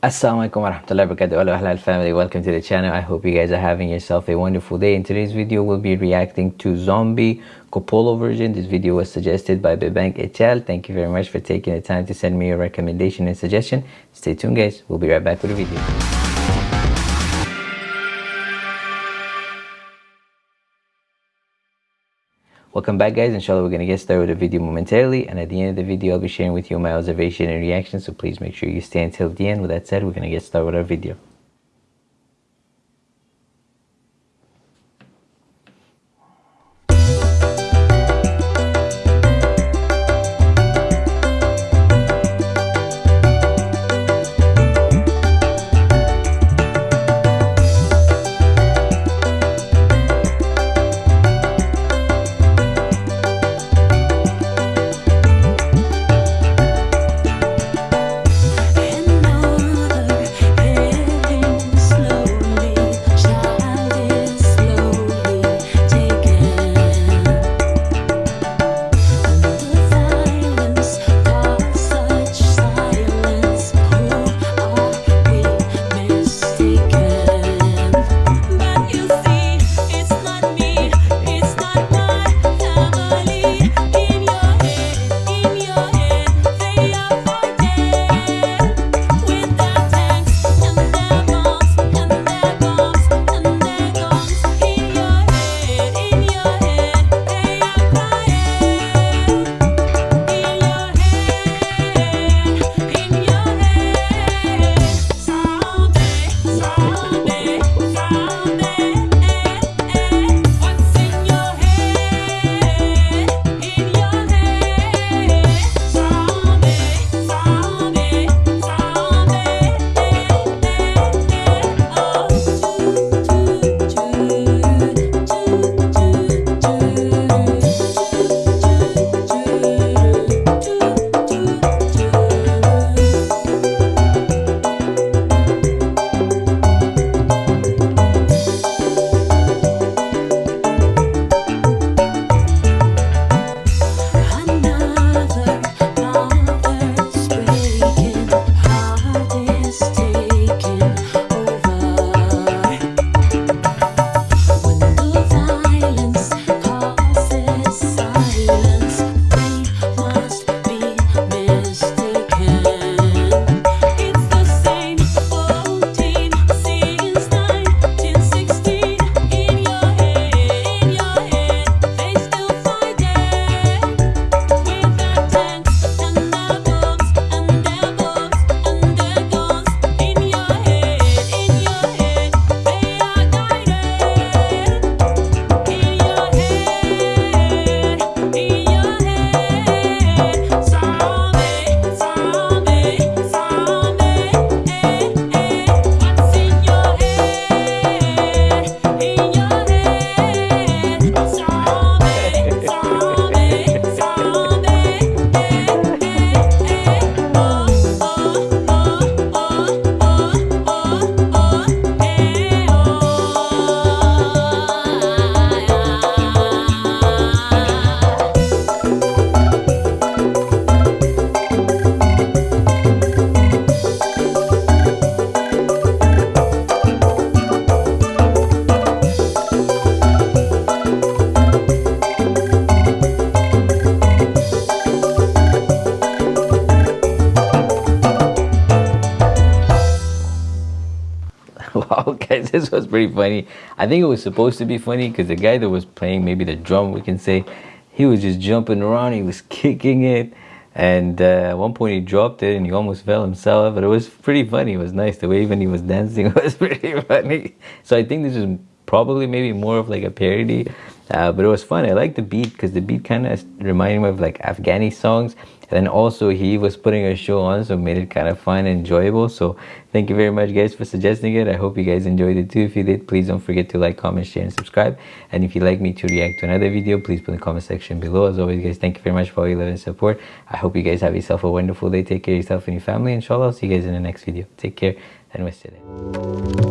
Assalamualaikum warahmatullahi wabarakatuh. Hello halal family. Welcome to the channel. I hope you guys are having yourself a wonderful day. In today's video we'll be reacting to zombie Coppola version. This video was suggested by Bebank Echal thank you very much for taking the time to send me your recommendation and suggestion. Stay tuned guys. We'll be right back with the video Welcome back guys, inshallah we're going to get started with the video momentarily and at the end of the video I'll be sharing with you my observation and reaction so please make sure you stay until the end. With that said, we're going to get started with our video. this was pretty funny. I think it was supposed to be funny because the guy that was playing maybe the drum we can say he was just jumping around he was kicking it. And uh, at one point he dropped it and he almost fell himself but it was pretty funny. It was nice. The way even he was dancing was pretty funny. So i think this is probably maybe more of like a parody uh, but it was fun. I like the beat because the beat kind of reminded me of like afghani songs and also he was putting a show on so made it kind of fun and enjoyable. So thank you very much guys for suggesting it. I hope you guys enjoyed it too. If you did please don't forget to like comment share and subscribe. And if you'd like me to react to another video please put in the comment section below. As always guys thank you very much for all your love and support. I hope you guys have yourself a wonderful day. Take care of yourself and your family. Inshallah i'll see you guys in the next video. Take care and it